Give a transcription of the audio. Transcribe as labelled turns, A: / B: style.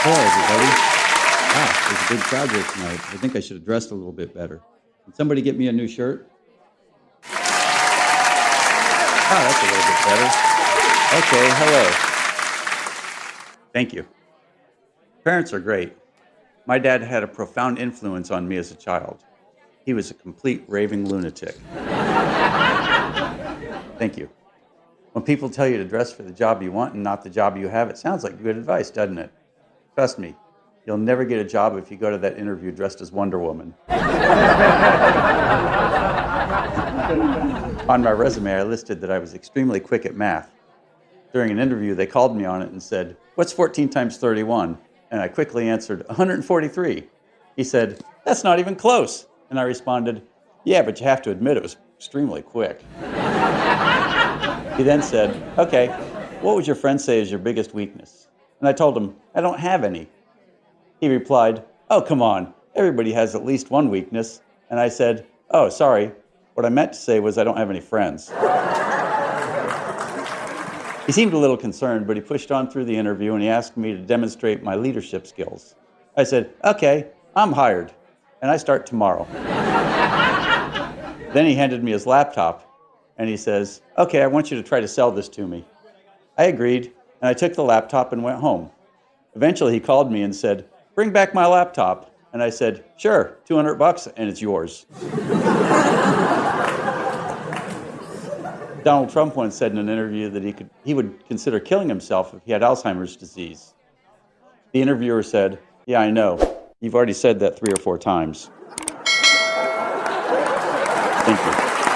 A: Hello, everybody. Wow, there's a big crowd here tonight. I think I should have dressed a little bit better. Can somebody get me a new shirt? Ah, that's a little bit better. Okay, hello. Thank you. Parents are great. My dad had a profound influence on me as a child. He was a complete raving lunatic. Thank you. When people tell you to dress for the job you want and not the job you have, it sounds like good advice, doesn't it? Trust me, you'll never get a job if you go to that interview dressed as Wonder Woman. on my resume, I listed that I was extremely quick at math. During an interview, they called me on it and said, What's 14 times 31? And I quickly answered, 143. He said, That's not even close. And I responded, Yeah, but you have to admit it was extremely quick. he then said, Okay, what would your friend say is your biggest weakness? And I told him, I don't have any. He replied, Oh, come on. Everybody has at least one weakness. And I said, Oh, sorry. What I meant to say was I don't have any friends. he seemed a little concerned, but he pushed on through the interview and he asked me to demonstrate my leadership skills. I said, Okay, I'm hired, and I start tomorrow. then he handed me his laptop and he says, Okay, I want you to try to sell this to me. I agreed, and I took the laptop and went home. Eventually, he called me and said, Bring back my laptop. And I said, Sure, 200 bucks, and it's yours. Donald Trump once said in an interview that he, could, he would consider killing himself if he had Alzheimer's disease. The interviewer said, Yeah, I know. You've already said that three or four times. Thank you.